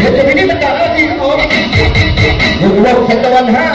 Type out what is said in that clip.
เดี๋ยวจะมีนิประกานาที่ของหนุ่มโลกเขตตะวันห้า